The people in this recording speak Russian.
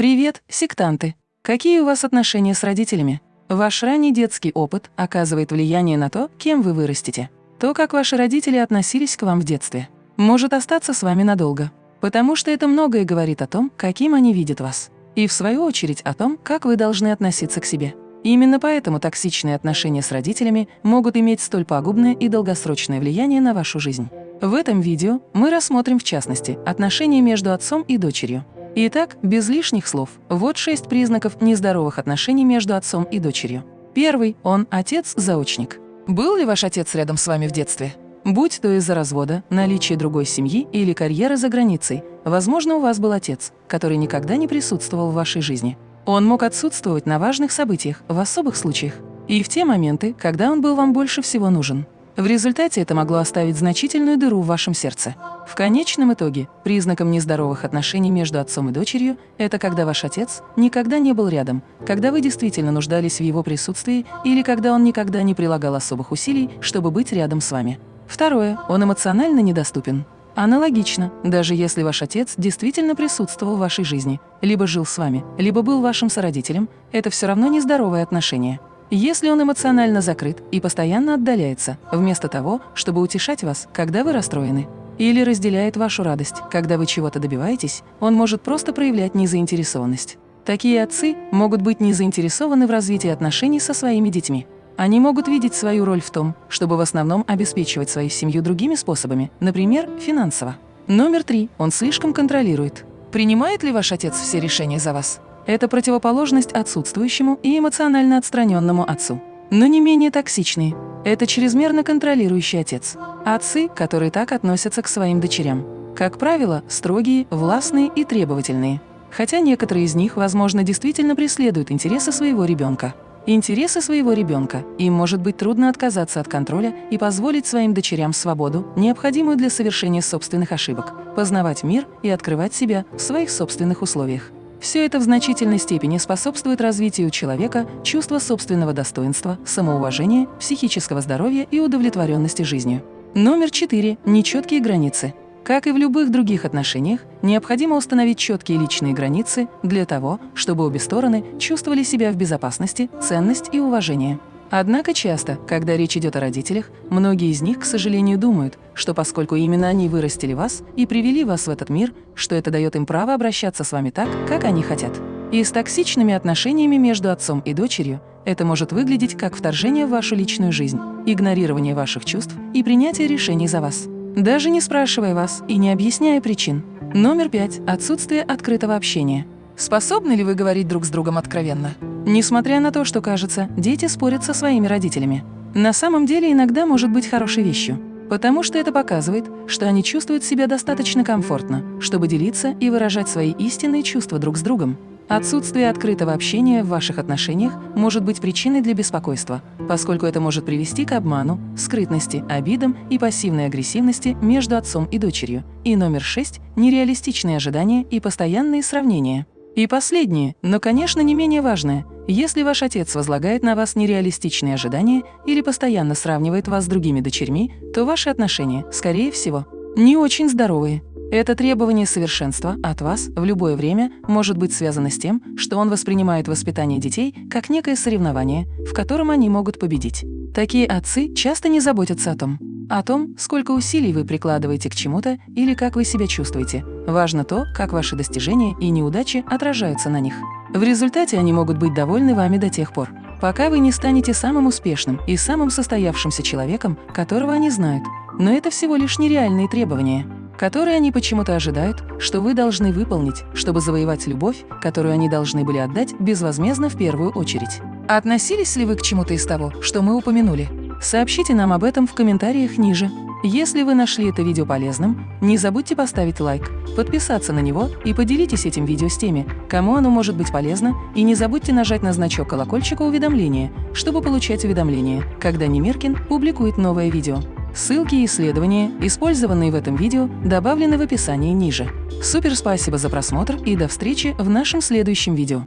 Привет, сектанты! Какие у вас отношения с родителями? Ваш ранний детский опыт оказывает влияние на то, кем вы вырастете. То, как ваши родители относились к вам в детстве, может остаться с вами надолго, потому что это многое говорит о том, каким они видят вас, и в свою очередь о том, как вы должны относиться к себе. Именно поэтому токсичные отношения с родителями могут иметь столь пагубное и долгосрочное влияние на вашу жизнь. В этом видео мы рассмотрим в частности отношения между отцом и дочерью. Итак, без лишних слов, вот шесть признаков нездоровых отношений между отцом и дочерью. Первый – он отец-заочник. Был ли ваш отец рядом с вами в детстве? Будь то из-за развода, наличия другой семьи или карьеры за границей, возможно, у вас был отец, который никогда не присутствовал в вашей жизни. Он мог отсутствовать на важных событиях, в особых случаях, и в те моменты, когда он был вам больше всего нужен. В результате это могло оставить значительную дыру в вашем сердце. В конечном итоге, признаком нездоровых отношений между отцом и дочерью – это когда ваш отец никогда не был рядом, когда вы действительно нуждались в его присутствии или когда он никогда не прилагал особых усилий, чтобы быть рядом с вами. Второе – он эмоционально недоступен. Аналогично, даже если ваш отец действительно присутствовал в вашей жизни, либо жил с вами, либо был вашим сородителем, это все равно нездоровое отношение. Если он эмоционально закрыт и постоянно отдаляется, вместо того, чтобы утешать вас, когда вы расстроены, или разделяет вашу радость, когда вы чего-то добиваетесь, он может просто проявлять незаинтересованность. Такие отцы могут быть не заинтересованы в развитии отношений со своими детьми. Они могут видеть свою роль в том, чтобы в основном обеспечивать свою семью другими способами, например, финансово. Номер три. Он слишком контролирует. Принимает ли ваш отец все решения за вас? Это противоположность отсутствующему и эмоционально отстраненному отцу. Но не менее токсичный. Это чрезмерно контролирующий отец. Отцы, которые так относятся к своим дочерям. Как правило, строгие, властные и требовательные. Хотя некоторые из них, возможно, действительно преследуют интересы своего ребенка интересы своего ребенка, им может быть трудно отказаться от контроля и позволить своим дочерям свободу, необходимую для совершения собственных ошибок, познавать мир и открывать себя в своих собственных условиях. Все это в значительной степени способствует развитию человека чувства собственного достоинства, самоуважения, психического здоровья и удовлетворенности жизнью. Номер четыре. Нечеткие границы. Как и в любых других отношениях, необходимо установить четкие личные границы для того, чтобы обе стороны чувствовали себя в безопасности, ценность и уважение. Однако часто, когда речь идет о родителях, многие из них, к сожалению, думают, что поскольку именно они вырастили вас и привели вас в этот мир, что это дает им право обращаться с вами так, как они хотят. И с токсичными отношениями между отцом и дочерью это может выглядеть как вторжение в вашу личную жизнь, игнорирование ваших чувств и принятие решений за вас даже не спрашивая вас и не объясняя причин. Номер пять. Отсутствие открытого общения. Способны ли вы говорить друг с другом откровенно? Несмотря на то, что кажется, дети спорят со своими родителями. На самом деле иногда может быть хорошей вещью, потому что это показывает, что они чувствуют себя достаточно комфортно, чтобы делиться и выражать свои истинные чувства друг с другом. Отсутствие открытого общения в ваших отношениях может быть причиной для беспокойства, поскольку это может привести к обману, скрытности, обидам и пассивной агрессивности между отцом и дочерью. И номер шесть – нереалистичные ожидания и постоянные сравнения. И последнее, но, конечно, не менее важное. Если ваш отец возлагает на вас нереалистичные ожидания или постоянно сравнивает вас с другими дочерьми, то ваши отношения, скорее всего, не очень здоровые. Это требование совершенства от вас в любое время может быть связано с тем, что он воспринимает воспитание детей как некое соревнование, в котором они могут победить. Такие отцы часто не заботятся о том, о том, сколько усилий вы прикладываете к чему-то или как вы себя чувствуете. Важно то, как ваши достижения и неудачи отражаются на них. В результате они могут быть довольны вами до тех пор, пока вы не станете самым успешным и самым состоявшимся человеком, которого они знают. Но это всего лишь нереальные требования которые они почему-то ожидают, что вы должны выполнить, чтобы завоевать любовь, которую они должны были отдать безвозмездно в первую очередь. Относились ли вы к чему-то из того, что мы упомянули? Сообщите нам об этом в комментариях ниже. Если вы нашли это видео полезным, не забудьте поставить лайк, подписаться на него и поделитесь этим видео с теми, кому оно может быть полезно, и не забудьте нажать на значок колокольчика уведомления, чтобы получать уведомления, когда Немиркин публикует новое видео. Ссылки и исследования, использованные в этом видео, добавлены в описании ниже. Супер спасибо за просмотр и до встречи в нашем следующем видео.